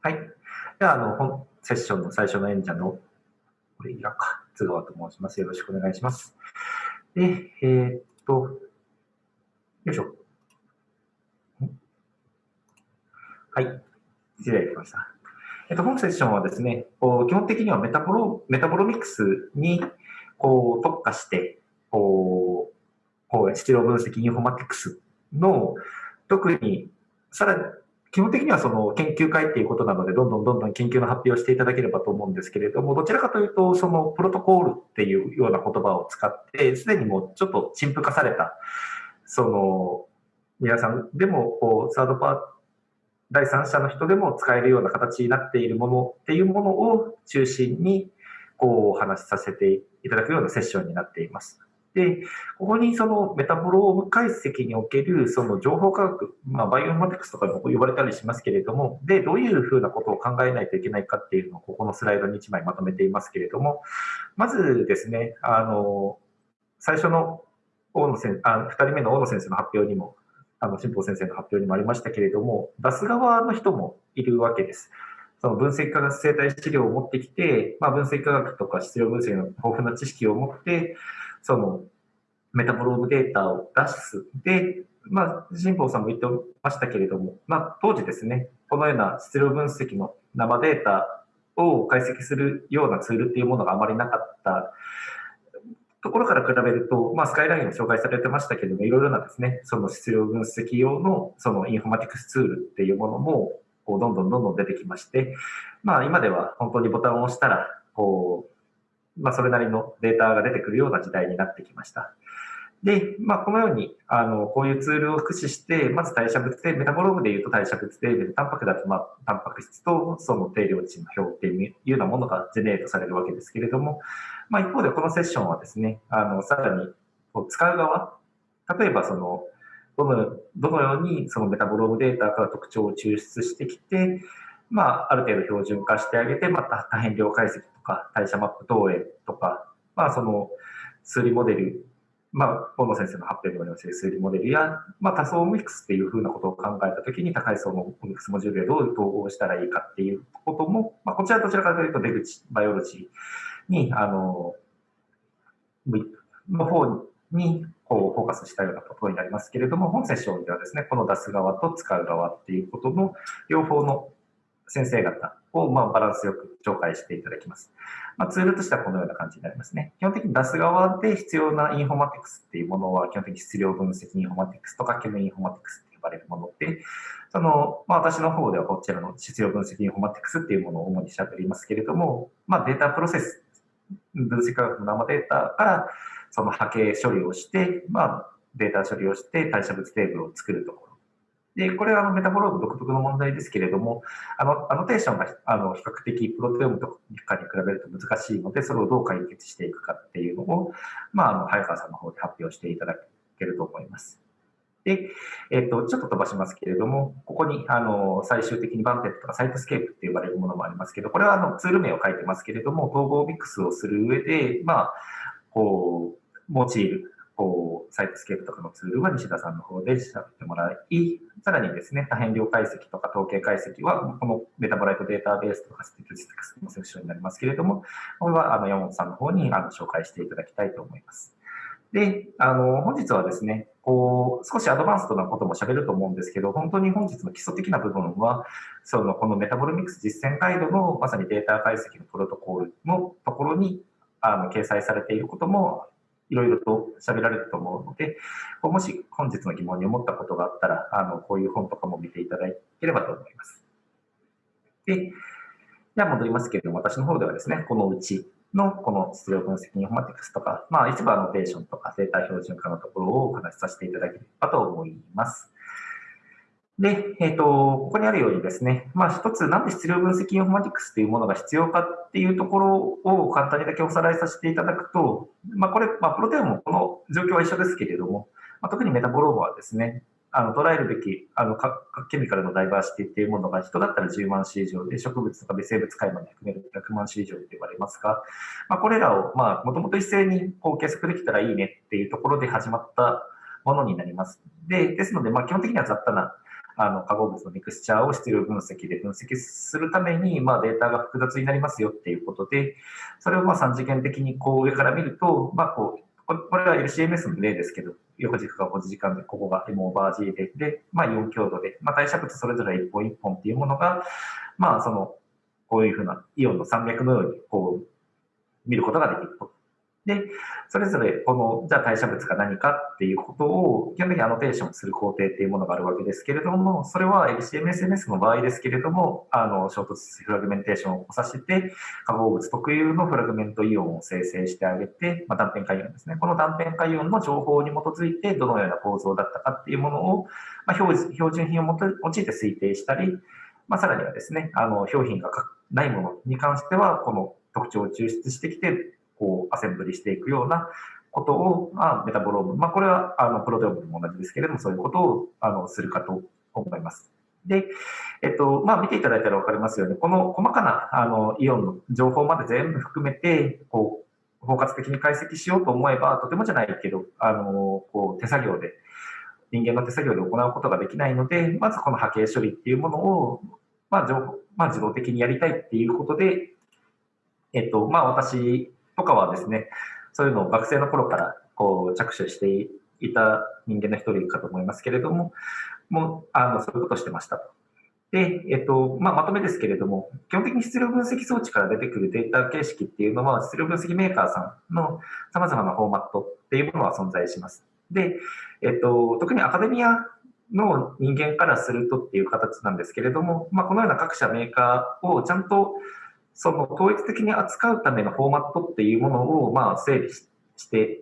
はい。では、あの、本セッションの最初の演者の、これ、いらか、津川と申します。よろしくお願いします。で、えー、っと、よいしょ。はい。失礼しました。えっと、本セッションはですね、こう基本的にはメタボロメタボロミクスにこう特化して、こう、こう質量分析インフォマティクスの特にさらに基本的にはその研究会っていうことなので、どんどんどんどん研究の発表をしていただければと思うんですけれども、どちらかというと、そのプロトコールっていうような言葉を使って、すでにもうちょっと陳腐化された、その、皆さんでも、こう、サードパー第三者の人でも使えるような形になっているものっていうものを中心に、こう、お話しさせていただくようなセッションになっています。で、ここにそのメタボローム解析におけるその情報科学、まあ、バイオマティクスとかも呼ばれたりしますけれども、で、どういうふうなことを考えないといけないかっていうのをここのスライドに1枚まとめていますけれども、まずですね、あの、最初の大野先あ2人目の大野先生の発表にも、あの、新保先生の発表にもありましたけれども、出す側の人もいるわけです。その分析科学生態資料を持ってきて、まあ、分析科学とか質量分析の豊富な知識を持って、そのメタボロームデータを出す。で、まあ、新保さんも言ってましたけれども、まあ、当時ですね、このような質量分析の生データを解析するようなツールっていうものがあまりなかったところから比べると、まあ、スカイラインを紹介されてましたけれども、いろいろなですね、その質量分析用のそのインフォマティクスツールっていうものも、こう、どんどんどんどん出てきまして、まあ、今では本当にボタンを押したら、こう、まあ、それなりのデータが出てくるような時代になってきました。で、まあ、このように、あの、こういうツールを駆使して、まず代謝物で、メタボロームで言うと代謝物で、タンパクだと、まあ、タンパク質とその定量値の表っていうようなものがジェネートされるわけですけれども、まあ、一方でこのセッションはですね、あの、さらに、使う側、例えばその、どの、どのようにそのメタボロームデータから特徴を抽出してきて、まあ、ある程度標準化してあげて、また多変量解析とか、代謝マップ投影とか、まあ、その、数理モデルまあ、河野先生の発表にもあります数理モデルや、まあ、多層オミックスっていうふうなことを考えたときに、高い層のミックスモジュールでどう統合したらいいかっていうことも、まあ、こちらどちらかというと出口バイオロジーに、あの、の方にこうフォーカスしたようなことになりますけれども、本セッションではですね、この出す側と使う側っていうことの両方の先生方をまあバランスよく紹介していただきます。まあ、ツールとしてはこのような感じになりますね。基本的にドライ側で必要なインフォマティクスっていうものは、基本的に質量分析インフォマティクスとか、ケモインフォマティクスって呼ばれるもので、その、まあ、私の方ではこちらの質量分析インフォマティクスっていうものを主に喋りますけれども、まあ、データプロセス、分析化学の生データからその波形処理をして、まあ、データ処理をして代謝物テーブルを作るところで、これはあのメタボローム独特の問題ですけれども、あの、アノテーションがあの比較的プロテオームとかに比べると難しいので、それをどう解決していくかっていうのを、まあ、あの、早川さんの方で発表していただけると思います。で、えっ、と、ちょっと飛ばしますけれども、ここに、あの、最終的に VANTED とか Cytoscape って呼ばれるものもありますけど、これはあの、ツール名を書いてますけれども、統合オミックスをする上で、まあ、こう、用いるこう、 Cytoscape とかのツールは西田さんの方で喋ってもらい、さらにですね、多変量解析とか統計解析は、この metabolite database とか statistics のセクションになりますけれども、これはあの山本さんの方にあの紹介していただきたいと思います。で、あの、本日はですね、こう、少しアドバンストなことも喋ると思うんですけど、本当に本日の基礎的な部分は、その、このメタボルミックス実践ガイドのまさにデータ解析のプロトコールのところに、あの、掲載されていることもいろいろと喋られると思うので、もし本日の疑問に思ったことがあったら、あの、こういう本とかも見ていただければと思います。で、では戻りますけれども、私の方ではですね、このうちのこの質量分析インフォマティクスとか、まあ、一部アノテーションとか生態標準化のところをお話しさせていただければと思います。で、えっ、ー、と、ここにあるようにですね、まあ一つ、なんで質量分析インフォマティクスというものが必要かっていうところを簡単にだけおさらいさせていただくと、まあこれ、まあプロテオームもこの状況は一緒ですけれども、まあ、特にメタボロームはですね、あの捉えるべきあのケミカルのダイバーシティっていうものが人だったら10万種以上で植物とか微生物界まで含めると100万種以上と言われますが、まあ、これらをまあもともと一斉にこう計測できたらいいねっていうところで始まったものになります。でですので、まあ、基本的には雑多なあの化合物のミクスチャーを質量分析で分析するために、まあ、データが複雑になりますよっていうことで、それをまあ3次元的にこう上から見ると、まあ、こうこれは LCMS の例ですけど、横軸が5時間で、ここが M オーバー G で、で、まあ4強度で、まあ代謝物それぞれ1本1本っていうものが、まあその、こういうふうなイオンの山脈のように、こう、見ることができると。で、それぞれこの、じゃあ代謝物が何かっていうことを、基本的にアノテーションする工程っていうものがあるわけですけれども、それは LCMSNS の場合ですけれども、あの、衝突フラグメンテーションを起こさせて、化合物特有のフラグメントイオンを生成してあげて、まあ、断片化イオンですね。この断片化イオンの情報に基づいて、どのような構造だったかっていうものを、まあ、標準品を用いて推定したり、まあ、さらにはですね、あの、表品がないものに関しては、この特徴を抽出してきて、こう、アセンブリしていくようなことを、まあ、メタボローム、まあ、これは、あの、プロテオムも同じですけれども、そういうことを、あの、するかと思います。で、えっと、まあ、見ていただいたらわかりますように、この細かな、あの、イオンの情報まで全部含めて、こう、包括的に解析しようと思えば、とてもじゃないけど、あの、こう、手作業で、人間の手作業で行うことができないので、まずこの波形処理っていうものを、まあ、情報、まあ、自動的にやりたいっていうことで、えっと、まあ、私とかはですね、そういうのを学生の頃からこう着手していた人間の一人かと思いますけれども、もう、あの、そういうことをしてましたと。で、えっと、まあ、まとめですけれども、基本的に質量分析装置から出てくるデータ形式っていうのは、質量分析メーカーさんの様々なフォーマットっていうものは存在します。で、えっと、特にアカデミアの人間からするとっていう形なんですけれども、まあ、このような各社メーカーをちゃんとその統一的に扱うためのフォーマットっていうものを、まあ、整理して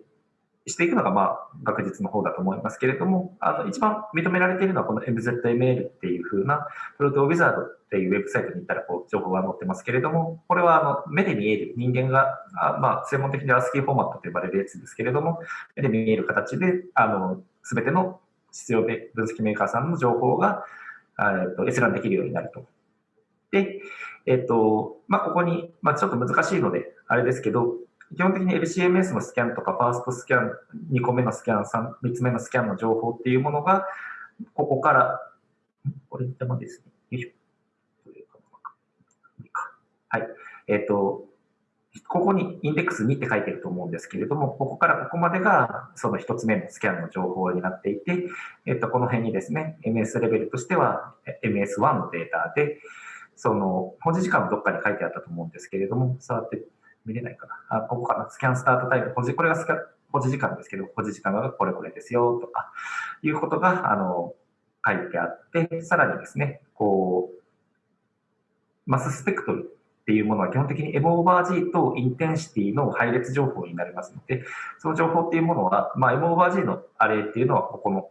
していくのが、まあ、学術の方だと思いますけれども、あの、一番認められているのはこの MZML っていう風な、プロトウィザードっていうウェブサイトに行ったら、こう、情報が載ってますけれども、これは、あの、目で見える人間が、あまあ、専門的に ASCII フォーマットと呼ばれるやつですけれども、目で見える形で、あの、すべての必要分析メーカーさんの情報が、えっと、閲覧できるようになると。で、えっと、まあ、ここに、まあ、ちょっと難しいので、あれですけど、基本的に LCMS のスキャンとか、ファーストスキャン、2個目のスキャン、3, 3つ目のスキャンの情報っていうものが、ここから、これでもですね、よいしょ。はい。えっ、と、ここにインデックス2って書いてると思うんですけれども、ここからここまでがその1つ目のスキャンの情報になっていて、えっ、と、この辺にですね、MS レベルとしては MS1 のデータで、その、保持時間もどっかに書いてあったと思うんですけれども、触って見れないかな。あ、ここかな。スキャンスタートタイム。保持、これがスキャン、保持時間ですけど、保持時間がこれこれですよ、とか、いうことが、あの、書いてあって、さらにですね、こう、マススペクトルっていうものは基本的にエボーバー G とインテンシティの配列情報になりますので、その情報っていうものは、まあ、エボーバー G のアレイっていうのはここの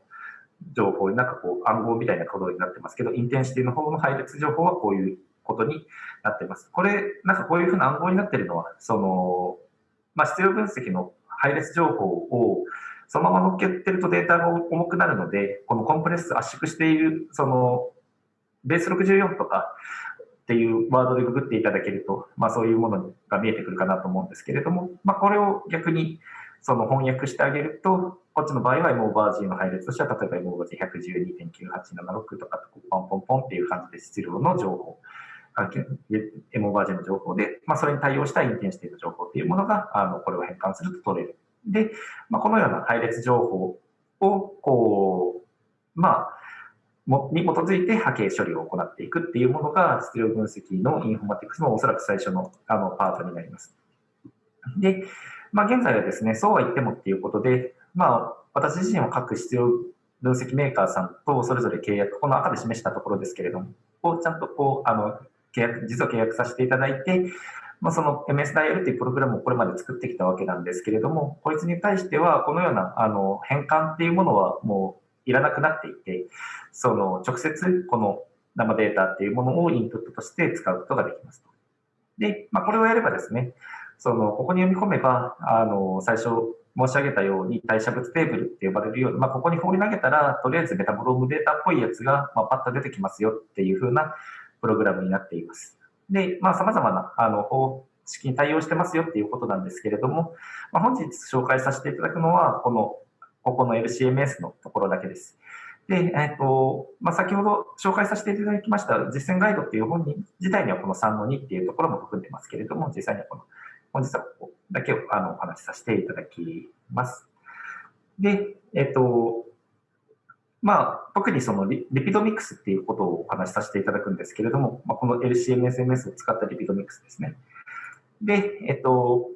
情報になんかこう暗号みたいなことになってますけど、 intensity の方の配列情報はこういうことになってます。これ、なんかこういうふうな暗号になってるのは、その、まあ、質量分析の配列情報をそのまま乗っけてるとデータが重くなるので、この compress 圧縮している、その、ベース64とかっていうワードでググっていただけると、まあそういうものが見えてくるかなと思うんですけれども、まあこれを逆にその翻訳してあげると、こっちの場合は M オーバー G の配列としては、例えば M オーバー G112.9876 とかポンポンポンっていう感じで質量の情報、M オーバー G の情報で、まあ、それに対応したインテンシティの情報っていうものが、あの、これを変換すると取れる。で、まあ、このような配列情報を、こう、まあ、に基づいて波形処理を行っていくっていうものが、質量分析のインフォマティクスのおそらく最初のあのパートになります。で、まあ、現在はですね、そうは言ってもっていうことで、まあ、私自身は各必要分析メーカーさんとそれぞれ契約、この赤で示したところですけれども、をちゃんとこう、あの、契約、実は契約させていただいて、まあ、その MS ダイヤルっていうプログラムをこれまで作ってきたわけなんですけれども、こいつに対しては、このような、あの、変換っていうものはもういらなくなっていて、その、直接この生データっていうものをインプットとして使うことができますと。で、まあ、これをやればですね、その、ここに読み込めば、あの、最初申し上げたように代謝物テーブルって呼ばれるように、まあ、ここに放り投げたら、とりあえずメタボロームデータっぽいやつが、まあ、パッと出てきますよっていう風なプログラムになっています。で、まあ、様々な、あの、方式に対応してますよっていうことなんですけれども、まあ、本日紹介させていただくのは、この、ここの LCMS のところだけです。で、えっと、まあ、先ほど紹介させていただきました実践ガイドっていう本人自体にはこの3の2っていうところも含んでますけれども、実際にはこの、本日はここだけをあのお話しさせていただきます。で、えっと、まあ、特にそのリピドミックスっていうことをお話しさせていただくんですけれども、まあ、この LCMSMS を使ったリピドミックスですね。で、えっと、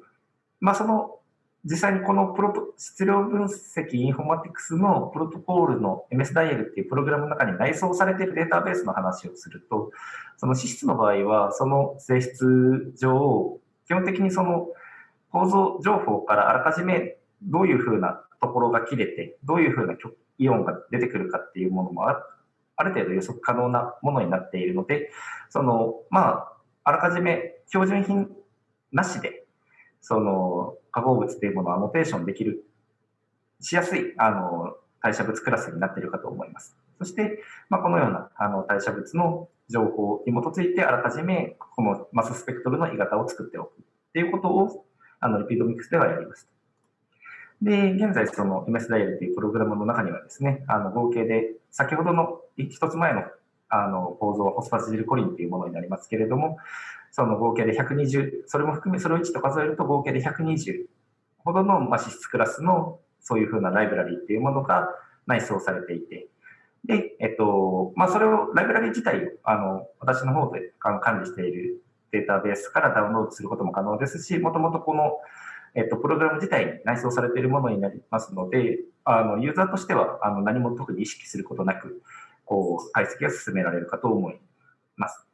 まあ、その実際にこのプロト質量分析インフォマティクスのプロトコールの MS ダイヤルっていうプログラムの中に内蔵されているデータベースの話をすると、その脂質の場合は、その性質上、基本的にその構造情報からあらかじめどういうふうなところが切れて、どういうふうなイオンが出てくるかっていうものもある程度予測可能なものになっているので、その、まあ、あらかじめ標準品なしでその化合物というものをアノテーションできる、しやすい、あの、代謝物クラスになっているかと思います。そして、まあ、このようなあの代謝物の情報に基づいて、あらかじめこのマススペクトルの鋳型を作っておくっていうことを、あの、リピードミックスではやります。で、現在、その MS ダイヤルというプログラムの中にはですね、あの、合計で、先ほどの一つ前のあの構造はホスファジルコリンというものになりますけれども、その合計で120、それも含め、それを1と数えると合計で120ほどの、まあ、脂質クラスのそういうふうなライブラリっていうものが内装されていて、で、えっと、まあ、それを、ライブラリ自体を、あの、私の方で管理しているデータベースからダウンロードすることも可能ですし、もともとこの、えっと、プログラム自体に内装されているものになりますので、あの、ユーザーとしては、あの、何も特に意識することなく、こう、解析が進められるかと思います。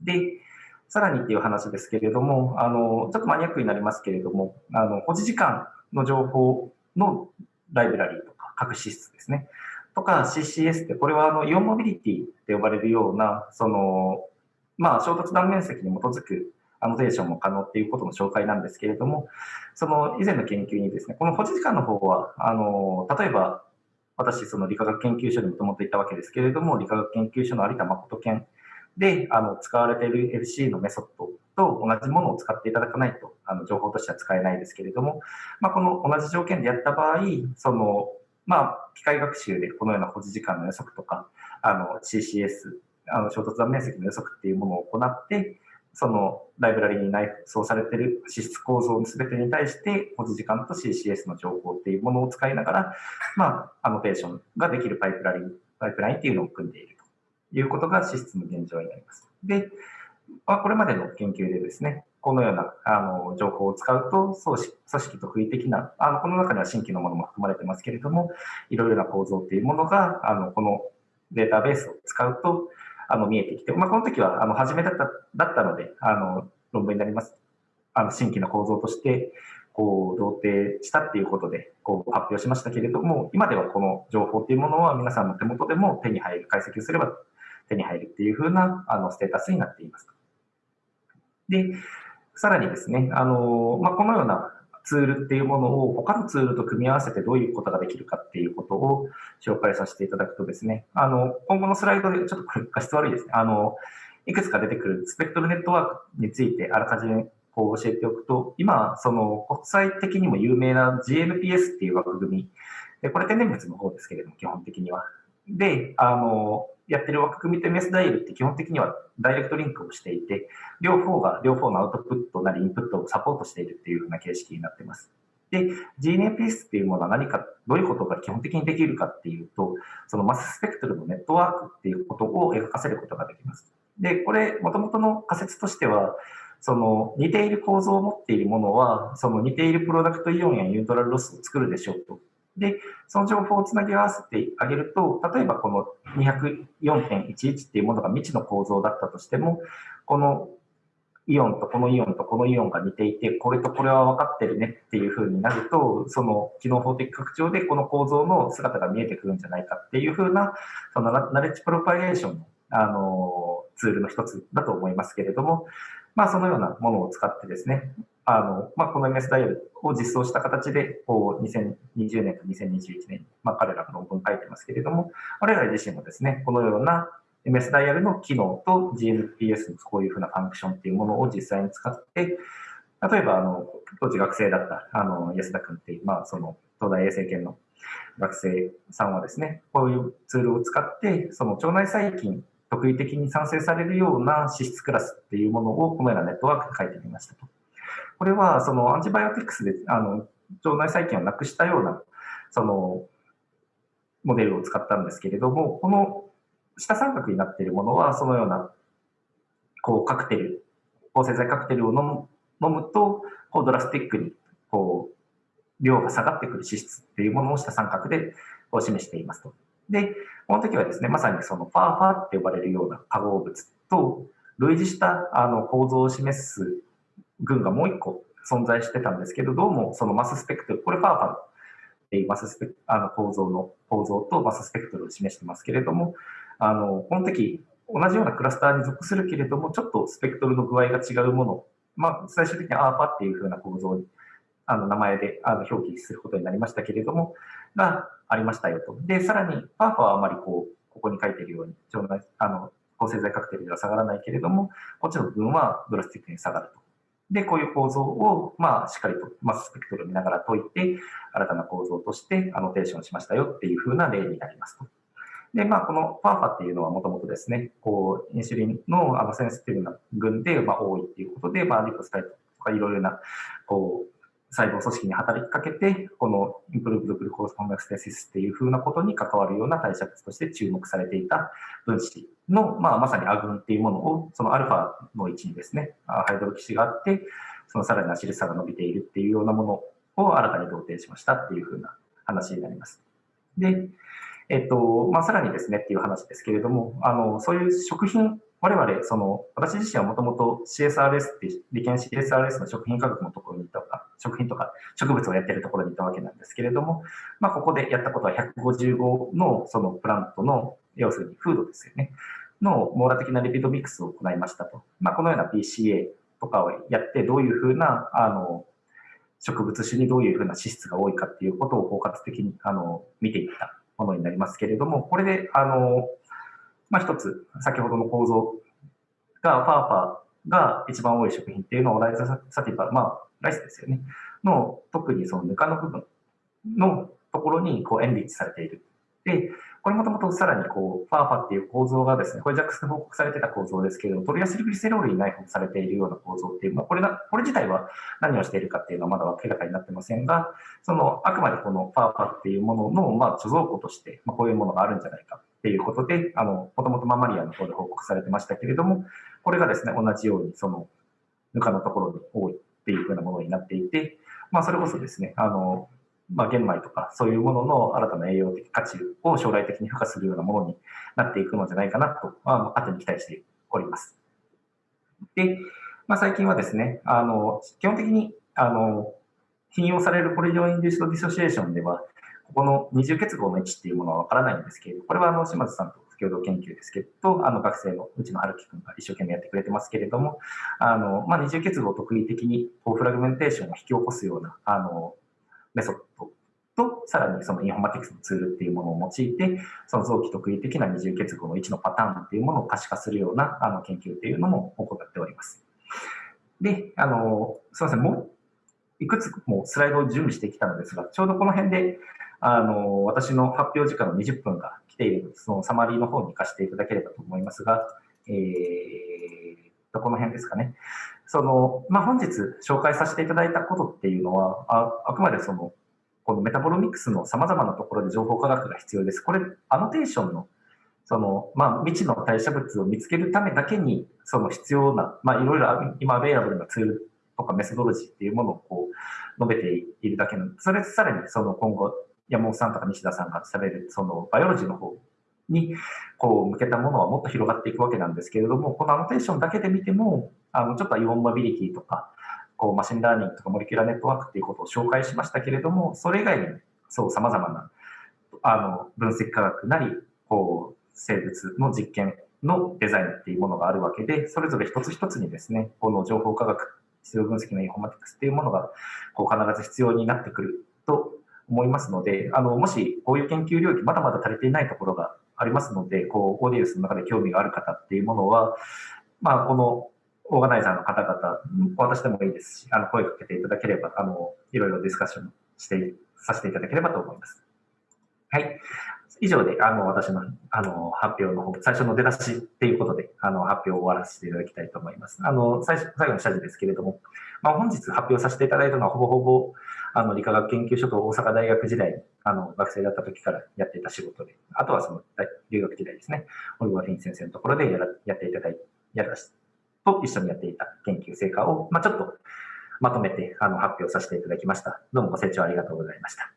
で、さらにっていう話ですけれども、あの、ちょっとマニアックになりますけれども、あの、保持時間の情報のライブラリとか、各支出ですね。とか CCS って、これはあのイオンモビリティって呼ばれるような、その、まあ、衝突断面積に基づくアノテーションも可能っていうことの紹介なんですけれども、その以前の研究にですね、この保持時間の方は、あの、例えば、私、その理化学研究所にもともといたわけですけれども、理化学研究所の有田誠研で、あの、使われている LC のメソッドと同じものを使っていただかないと、あの、情報としては使えないですけれども、まあ、この同じ条件でやった場合、その、まあ、機械学習でこのような保持時間の予測とか、あの、CCS、あの、衝突断面積の予測っていうものを行って、そのライブラリに内装されている脂質構造の全てに対して、保持時間と CCS の情報っていうものを使いながら、まあ、アノテーションができるパイプライン、パイプラインっていうのを組んでいるということが資質の現状になります。で、これまでの研究でですね、このようなあの情報を使うと、組織特異的な、あのこの中には新規のものも含まれてますけれども、いろいろな構造というものが、あのこのデータベースを使うとあの見えてきて、まあ、この時はあの初めだっただったので、あの論文になります。あの新規の構造としてこう、同定したっていうことで、こう、発表しましたけれども、今ではこの情報っていうものは皆さんの手元でも手に入る、解析をすれば手に入るっていう風なあのステータスになっています。で、さらにですね、あの、まあ、このようなツールっていうものを他のツールと組み合わせてどういうことができるかっていうことを紹介させていただくとですね、あの、今後のスライドでちょっとこれ画質悪いですね。あの、いくつか出てくるスペクトルネットワークについてあらかじめこう教えておくと、今、その国際的にも有名な GNPS っていう枠組み、でこれ天然物の方ですけれども、基本的には。で、あの、やってる枠組みと MS ダイルって基本的にはダイレクトリンクをしていて、両方が両方のアウトプットなりインプットをサポートしているっていうふうな形式になっています。で、GNAPS っていうものは何か、どういうことが基本的にできるかっていうと、そのマススペクトルのネットワークっていうことを描かせることができます。で、これ、もともとの仮説としては、その似ている構造を持っているものは、その似ているプロダクトイオンやニュートラルロスを作るでしょうとで、その情報をつなぎ合わせてあげると、例えばこの204.11っていうものが未知の構造だったとしても、このイオンとこのイオンとこのイオンが似ていて、これとこれは分かってるねっていうふうになると、その機能法的拡張でこの構造の姿が見えてくるんじゃないかっていうふうな、そのナレッジプロパゲーションのあのツールの一つだと思いますけれども、まあそのようなものを使ってですね、あの、まあ、この MS ダイヤルを実装した形で、こう、2020年と2021年に、まあ、彼らの論文書いてますけれども、我々自身もですね、このような MS ダイヤルの機能と GNPS のこういうふうなファンクションっていうものを実際に使って、例えば、あの、当時学生だった、あの、安田君っていう、まあ、その、東大衛生研の学生さんはですね、こういうツールを使って、その腸内細菌、特異的に産生されるような脂質クラスっていうものをこのようなネットワークで書いてみましたと。これはそのアンチバイオティクスであの腸内細菌をなくしたようなそのモデルを使ったんですけれども、この下三角になっているものはそのようなこうカクテル、抗生剤カクテルを飲む飲むとこうドラスティックにこう量が下がってくる脂質っていうものを下三角でこう示していますと。で、この時はですね、まさにそのファーファーって呼ばれるような化合物と類似したあの構造を示す群がもう一個存在してたんですけど、どうもそのマススペクトル、これファーファーっていうマススペあの構造の構造とマススペクトルを示してますけれども、あの、この時同じようなクラスターに属するけれども、ちょっとスペクトルの具合が違うもの、まあ、最終的にアーパっていうふうな構造にあの名前であの表記することになりましたけれども、がありましたよと。で、さらに、パーファはあまりこう、ここに書いているように、腸内、あの、抗生剤カクテルでは下がらないけれども、こっちの部分はドラスティックに下がると。で、こういう構造を、まあ、しっかりとマススペクトルを見ながら解いて、新たな構造としてアノテーションしましたよっていうふうな例になりますと。で、まあ、このパーファっていうのはもともとですね、こう、インシュリンのあのセンシティブな群で、まあ、多いっていうことで、まあ、リポスタイトとかいろいろな、こう、細胞組織に働きかけて、このインプルーブドグルコースコンベクステシスっていう風なことに関わるような代謝物として注目されていた分子の、まあ、まさにアグンっていうものを、そのアルファの位置にですね、ハイドロ基質があって、そのさらにアシル差が伸びているっていうようなものを新たに同定しましたっていう風な話になります。で、えっと、まあ、さらにですねっていう話ですけれども、あの、そういう食品我々、その、私自身はもともと CSRS って、理研 CSRS の食品科学のところにいた、食品とか植物をやってるところにいたわけなんですけれども、まあ、ここでやったことは155のそのプラントの、要するにフードですよね、の網羅的なリピートミックスを行いましたと。まあ、このような PCA とかをやって、どういうふうな、あの、植物種にどういうふうな脂質が多いかっていうことを包括的に、あの、見ていったものになりますけれども、これで、あの、まあ、一つ、先ほどの構造が、ファーファーが一番多い食品っていうのをライズサティバ、まあ、ライスですよね。の、特にそのぬかの部分のところにこうエンリッチされている。で、これもともとさらにこう、ファーファっていう構造がですね、これジャックスで報告されてた構造ですけれども、トリアシルグリセロールに内包されているような構造っていう、まあ、これな、これ自体は何をしているかっていうのはまだ明らかになってませんが、その、あくまでこのファーファっていうものの、まあ、貯蔵庫として、まあ、こういうものがあるんじゃないかっていうことで、あの、もともとママリアの方で報告されてましたけれども、これがですね、同じように、その、ぬかのところに多いっていうふうなものになっていて、まあ、それこそですね、あの、まあ、玄米とかそういうものの新たな栄養的価値を将来的に付加するようなものになっていくのじゃないかなと、まあ、勝手に期待しております。で、まあ、最近はですね、あの、基本的に、あの、引用されるポリジョンインデューストディソシエーションでは、ここの二重結合の位置っていうものはわからないんですけれど、これはあの島津さんと共同研究ですけど、あの学生のうちの春樹君が一生懸命やってくれてますけれども、あの、まあ、二重結合を特異的にこうフラグメンテーションを引き起こすような、あの、メソッドと、さらにそのインフォマティクスのツールっていうものを用いて、その臓器特異的な二重結合の位置のパターンっていうものを可視化するようなあの研究っていうのも行っております。で、あの、すみません、もういくつもスライドを準備してきたのですが、ちょうどこの辺で、あの、私の発表時間の20分が来ているので、そのサマリーの方に行かせていただければと思いますが、えー、と、この辺ですかね。その、まあ、本日紹介させていただいたことっていうのは、ああくまでその、このメタボロミクスの様々なところで情報科学が必要です。これ、アノテーションの、その、まあ、未知の代謝物を見つけるためだけに、その必要な、まあ、いろいろ今、 available なツールとか methodology っていうものをこう、述べているだけの、それさらにその今後、山本さんとか西田さんがされる、そのバイオロジーの方にこう向けたものはもっと広がっていくわけなんですけれども、このアノテーションだけで見ても、あのちょっと ion mobility とか、こう machine learning とか molecular network っていうことを紹介しましたけれども、それ以外にそう様々なあの分析化学なり、こう生物の実験のデザインっていうものがあるわけで、それぞれ一つ一つにですね、この情報科学、質量分析のインフォマティクスっていうものがこう必ず必要になってくると思いますので、あの、もしこういう研究領域まだまだ足りていないところがありますので、こう、オーディエンスの中で興味がある方っていうものは、まあ、このオーガナイザーの方々、私でもいいですし、あの、声かけていただければ、あの、いろいろディスカッションしてさせていただければと思います。はい。以上で、あの、私の、あの、発表の方、最初の出だしっていうことで、あの、発表を終わらせていただきたいと思います。あの、最初、最後の謝辞ですけれども、まあ、本日発表させていただいたのは、ほぼほぼ、あの、理化学研究所と大阪大学時代、あの、学生だった時からやっていた仕事で、あとはその、留学時代ですね、オリゴフィン先生のところでやらやっていただい、やらし、と一緒にやっていた研究成果を、まあ、ちょっとまとめて、あの、発表させていただきました。どうもご清聴ありがとうございました。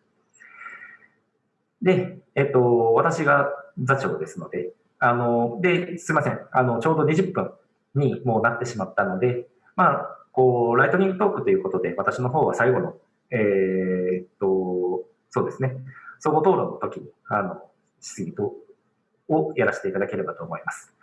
で、えっと、私が座長ですので、あの、で、すいません。あの、ちょうど20分にもうなってしまったので、まあ、こう、ライトニングトークということで、私の方は最後の、えー、っと、そうですね、総合討論の時に、あの、質疑とをやらせていただければと思います。